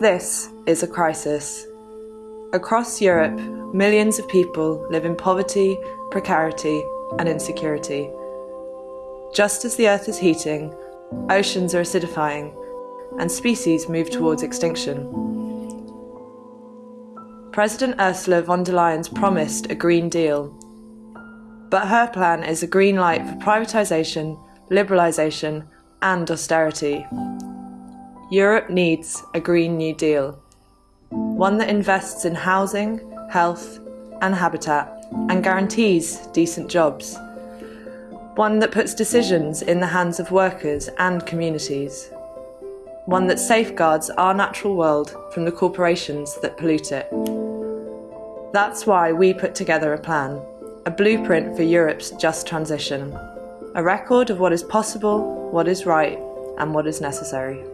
This is a crisis. Across Europe, millions of people live in poverty, precarity, and insecurity. Just as the Earth is heating, oceans are acidifying, and species move towards extinction. President Ursula von der Leyen's promised a Green Deal, but her plan is a green light for privatisation, liberalisation, and austerity. Europe needs a Green New Deal, one that invests in housing, health, and habitat, and guarantees decent jobs. One that puts decisions in the hands of workers and communities. One that safeguards our natural world from the corporations that pollute it. That's why we put together a plan, a blueprint for Europe's just transition, a record of what is possible, what is right, and what is necessary.